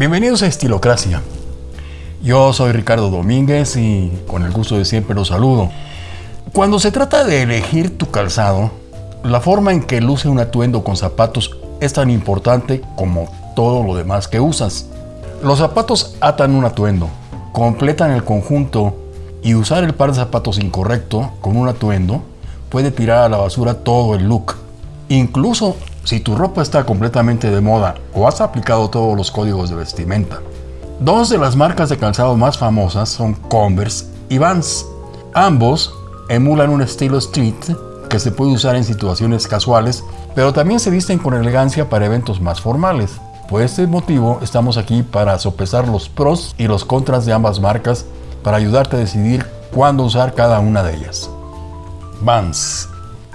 Bienvenidos a Estilocracia. Yo soy Ricardo Domínguez y con el gusto de siempre los saludo. Cuando se trata de elegir tu calzado, la forma en que luce un atuendo con zapatos es tan importante como todo lo demás que usas. Los zapatos atan un atuendo, completan el conjunto y usar el par de zapatos incorrecto con un atuendo puede tirar a la basura todo el look. Incluso si tu ropa está completamente de moda o has aplicado todos los códigos de vestimenta. Dos de las marcas de calzado más famosas son Converse y Vans. Ambos emulan un estilo street que se puede usar en situaciones casuales, pero también se visten con elegancia para eventos más formales. Por este motivo estamos aquí para sopesar los pros y los contras de ambas marcas para ayudarte a decidir cuándo usar cada una de ellas. Vans.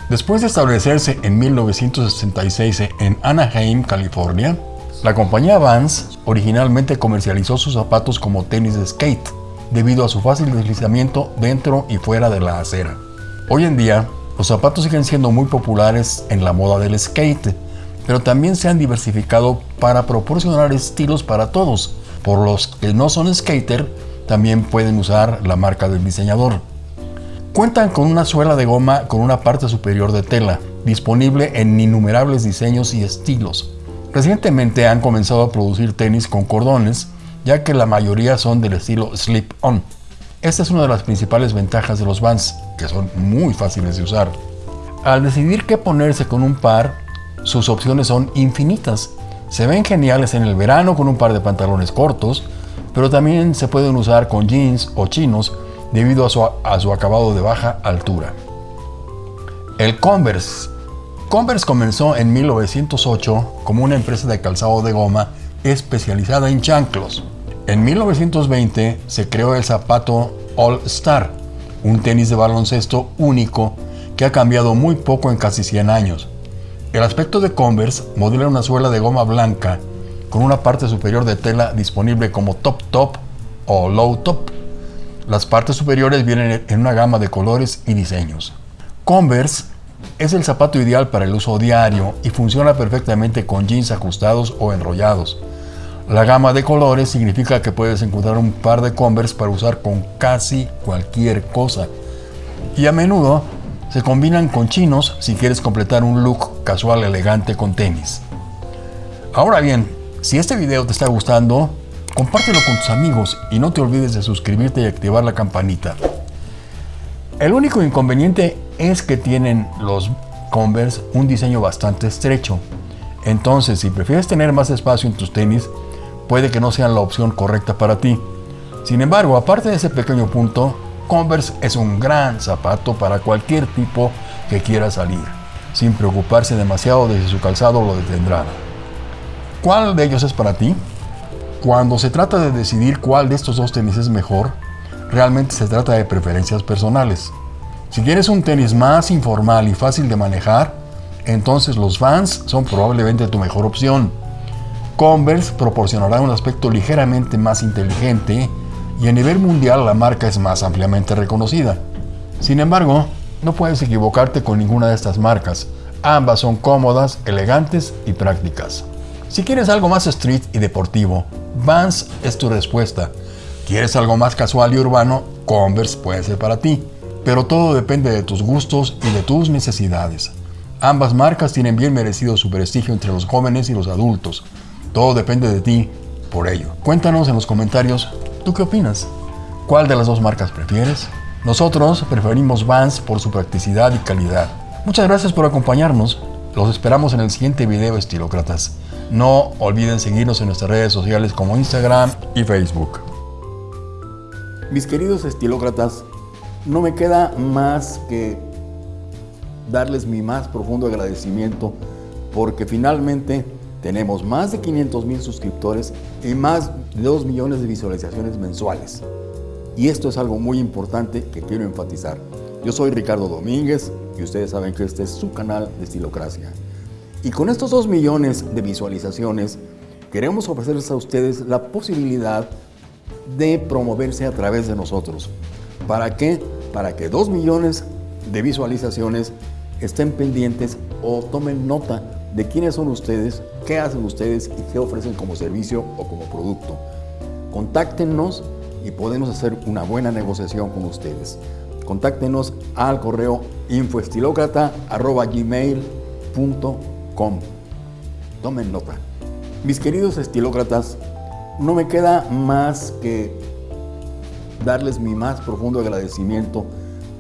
Después de establecerse en 1966 en Anaheim, California, la compañía Vans originalmente comercializó sus zapatos como tenis de skate, debido a su fácil deslizamiento dentro y fuera de la acera. Hoy en día, los zapatos siguen siendo muy populares en la moda del skate, pero también se han diversificado para proporcionar estilos para todos. Por los que no son skater, también pueden usar la marca del diseñador. Cuentan con una suela de goma con una parte superior de tela, disponible en innumerables diseños y estilos. Recientemente han comenzado a producir tenis con cordones, ya que la mayoría son del estilo slip-on. Esta es una de las principales ventajas de los Vans, que son muy fáciles de usar. Al decidir qué ponerse con un par, sus opciones son infinitas. Se ven geniales en el verano con un par de pantalones cortos, pero también se pueden usar con jeans o chinos debido a su, a su acabado de baja altura. El Converse. Converse comenzó en 1908 como una empresa de calzado de goma especializada en chanclos. En 1920 se creó el zapato All Star, un tenis de baloncesto único que ha cambiado muy poco en casi 100 años. El aspecto de Converse modela una suela de goma blanca con una parte superior de tela disponible como top top o low top. Las partes superiores vienen en una gama de colores y diseños. Converse es el zapato ideal para el uso diario y funciona perfectamente con jeans ajustados o enrollados. La gama de colores significa que puedes encontrar un par de Converse para usar con casi cualquier cosa. Y a menudo se combinan con chinos si quieres completar un look casual elegante con tenis. Ahora bien, si este video te está gustando, compártelo con tus amigos y no te olvides de suscribirte y activar la campanita. El único inconveniente es que tienen los Converse un diseño bastante estrecho. Entonces, si prefieres tener más espacio en tus tenis, puede que no sean la opción correcta para ti. Sin embargo, aparte de ese pequeño punto, Converse es un gran zapato para cualquier tipo que quiera salir, sin preocuparse demasiado de si su calzado lo detendrá. ¿Cuál de ellos es para ti? Cuando se trata de decidir cuál de estos dos tenis es mejor, realmente se trata de preferencias personales. Si quieres un tenis más informal y fácil de manejar, entonces los Vans son probablemente tu mejor opción. Converse proporcionará un aspecto ligeramente más inteligente y a nivel mundial la marca es más ampliamente reconocida. Sin embargo, no puedes equivocarte con ninguna de estas marcas. Ambas son cómodas, elegantes y prácticas. Si quieres algo más street y deportivo, Vans es tu respuesta. ¿Quieres algo más casual y urbano? Converse puede ser para ti. Pero todo depende de tus gustos y de tus necesidades. Ambas marcas tienen bien merecido su prestigio entre los jóvenes y los adultos. Todo depende de ti por ello. Cuéntanos en los comentarios ¿Tú qué opinas? ¿Cuál de las dos marcas prefieres? Nosotros preferimos Vans por su practicidad y calidad. Muchas gracias por acompañarnos. Los esperamos en el siguiente video estilócratas. No olviden seguirnos en nuestras redes sociales como Instagram y Facebook. Mis queridos estilócratas, no me queda más que darles mi más profundo agradecimiento porque finalmente tenemos más de 500 mil suscriptores y más de 2 millones de visualizaciones mensuales. Y esto es algo muy importante que quiero enfatizar. Yo soy Ricardo Domínguez y ustedes saben que este es su canal de Estilocracia. Y con estos 2 millones de visualizaciones, queremos ofrecerles a ustedes la posibilidad de promoverse a través de nosotros. ¿Para qué? Para que 2 millones de visualizaciones estén pendientes o tomen nota de quiénes son ustedes, qué hacen ustedes y qué ofrecen como servicio o como producto. Contáctenos y podemos hacer una buena negociación con ustedes. Contáctenos al correo infoestilócrata.gmail.com Tomen nota. Mis queridos estilócratas, no me queda más que darles mi más profundo agradecimiento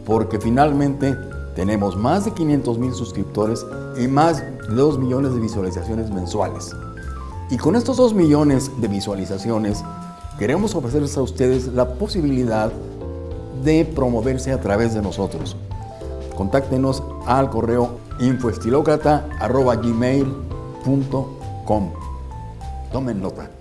porque finalmente tenemos más de 500 mil suscriptores y más de 2 millones de visualizaciones mensuales. Y con estos 2 millones de visualizaciones, queremos ofrecerles a ustedes la posibilidad de promoverse a través de nosotros. Contáctenos al correo infoestilocrata.gmail.com Tomen nota.